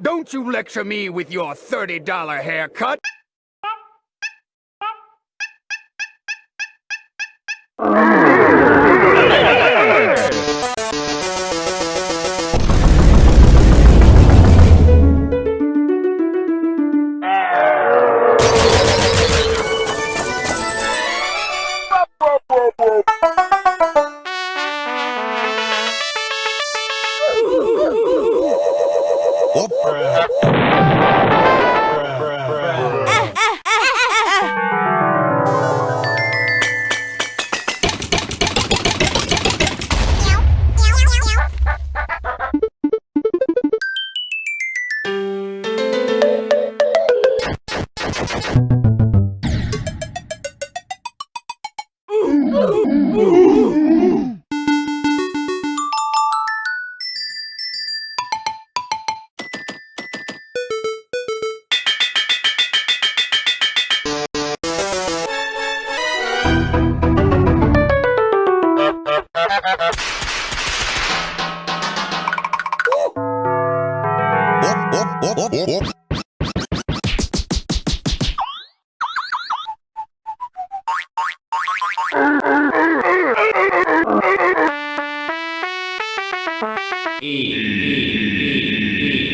Don't you lecture me with your $30 haircut. Whoop. E.